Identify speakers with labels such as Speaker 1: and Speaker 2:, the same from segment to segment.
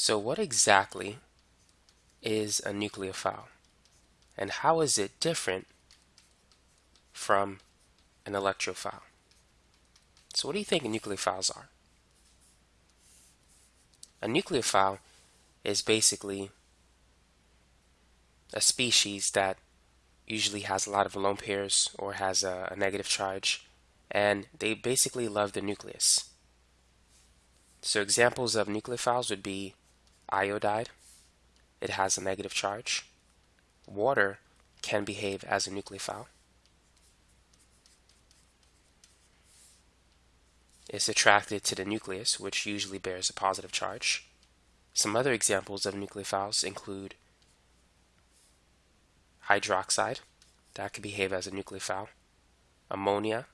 Speaker 1: So what exactly is a nucleophile? And how is it different from an electrophile? So what do you think nucleophiles are? A nucleophile is basically a species that usually has a lot of lone pairs or has a, a negative charge and they basically love the nucleus. So examples of nucleophiles would be iodide, it has a negative charge. Water can behave as a nucleophile. It's attracted to the nucleus, which usually bears a positive charge. Some other examples of nucleophiles include hydroxide, that could behave as a nucleophile. Ammonia,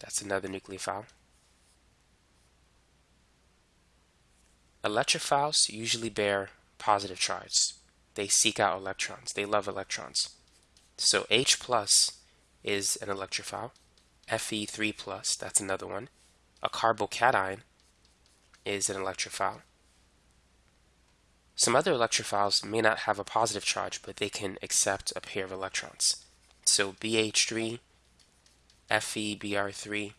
Speaker 1: that's another nucleophile. Electrophiles usually bear positive charge. They seek out electrons. They love electrons. So H plus is an electrophile. Fe3 plus, that's another one. A carbocation is an electrophile. Some other electrophiles may not have a positive charge, but they can accept a pair of electrons. So BH3, FeBr3,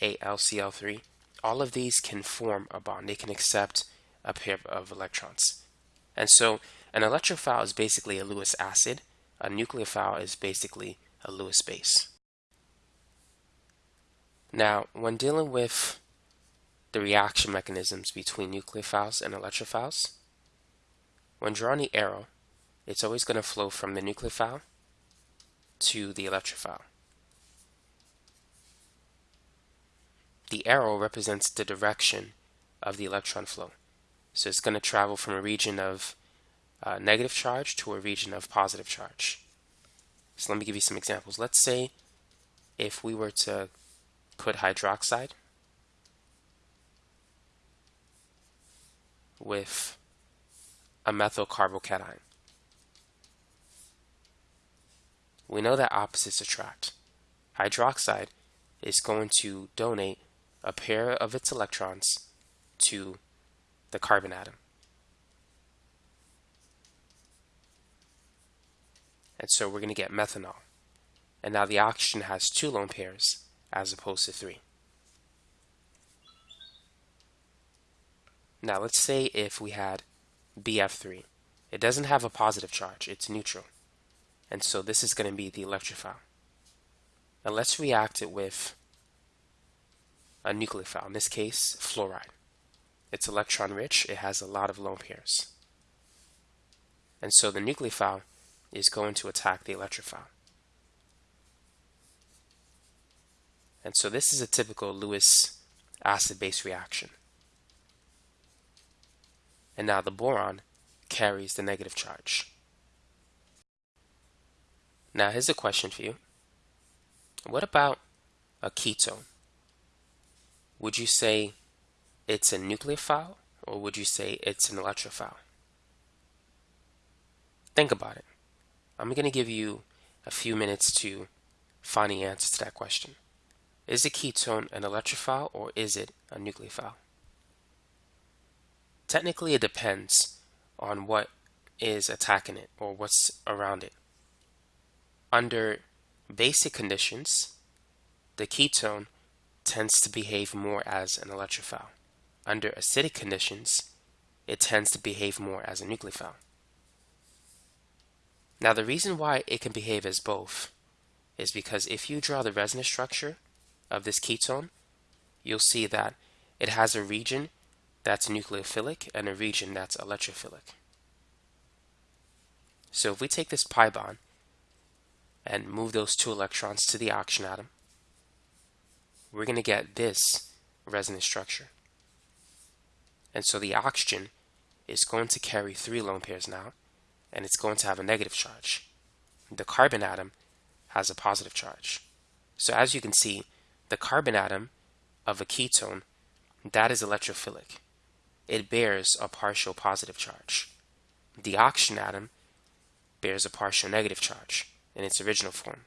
Speaker 1: AlCl3, all of these can form a bond. They can accept a pair of electrons. And so an electrophile is basically a Lewis acid. A nucleophile is basically a Lewis base. Now, when dealing with the reaction mechanisms between nucleophiles and electrophiles, when drawing the arrow, it's always going to flow from the nucleophile to the electrophile. The arrow represents the direction of the electron flow. So it's going to travel from a region of uh, negative charge to a region of positive charge. So let me give you some examples. Let's say if we were to put hydroxide with a methyl carbocation. We know that opposites attract. Hydroxide is going to donate a pair of its electrons to the carbon atom. And so we're going to get methanol. And now the oxygen has two lone pairs as opposed to three. Now let's say if we had BF3. It doesn't have a positive charge, it's neutral. And so this is going to be the electrophile. Now let's react it with a nucleophile, in this case fluoride. It's electron rich, it has a lot of lone pairs. And so the nucleophile is going to attack the electrophile. And so this is a typical Lewis acid-base reaction. And now the boron carries the negative charge. Now here's a question for you. What about a ketone? Would you say it's a nucleophile or would you say it's an electrophile? Think about it. I'm going to give you a few minutes to find the answer to that question. Is a ketone an electrophile or is it a nucleophile? Technically, it depends on what is attacking it or what's around it. Under basic conditions, the ketone tends to behave more as an electrophile. Under acidic conditions, it tends to behave more as a nucleophile. Now the reason why it can behave as both is because if you draw the resonance structure of this ketone, you'll see that it has a region that's nucleophilic and a region that's electrophilic. So if we take this pi bond and move those two electrons to the oxygen atom, we're going to get this resonance structure. And so the oxygen is going to carry three lone pairs now, and it's going to have a negative charge. The carbon atom has a positive charge. So as you can see, the carbon atom of a ketone, that is electrophilic. It bears a partial positive charge. The oxygen atom bears a partial negative charge in its original form.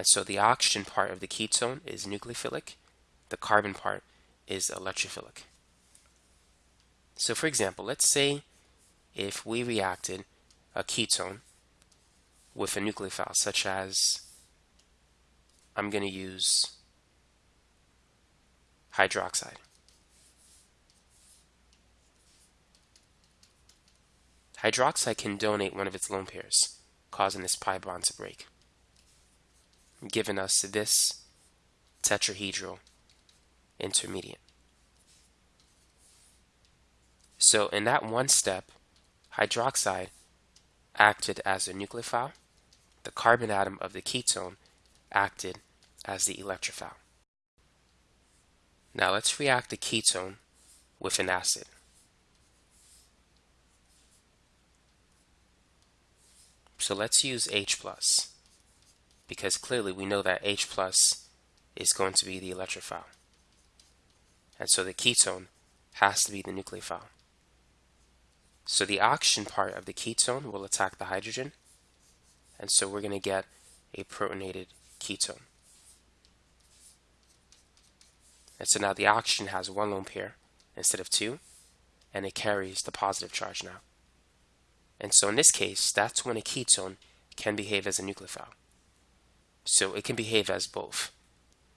Speaker 1: And so the oxygen part of the ketone is nucleophilic, the carbon part is electrophilic. So for example, let's say if we reacted a ketone with a nucleophile, such as I'm going to use hydroxide. Hydroxide can donate one of its lone pairs, causing this pi bond to break, giving us this tetrahedral intermediate. So in that one step, hydroxide acted as a nucleophile. The carbon atom of the ketone acted as the electrophile. Now let's react the ketone with an acid. So let's use H plus because clearly we know that H plus is going to be the electrophile. And so the ketone has to be the nucleophile. So the oxygen part of the ketone will attack the hydrogen. And so we're going to get a protonated ketone. And so now the oxygen has one lone pair instead of two, and it carries the positive charge now. And so in this case, that's when a ketone can behave as a nucleophile. So it can behave as both.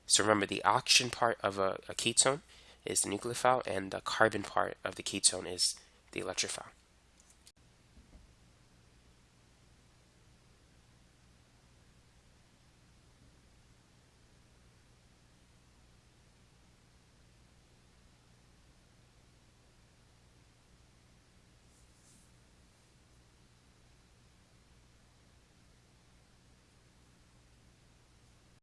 Speaker 1: So remember, the oxygen part of a, a ketone is the nucleophile, and the carbon part of the ketone is the electrophile.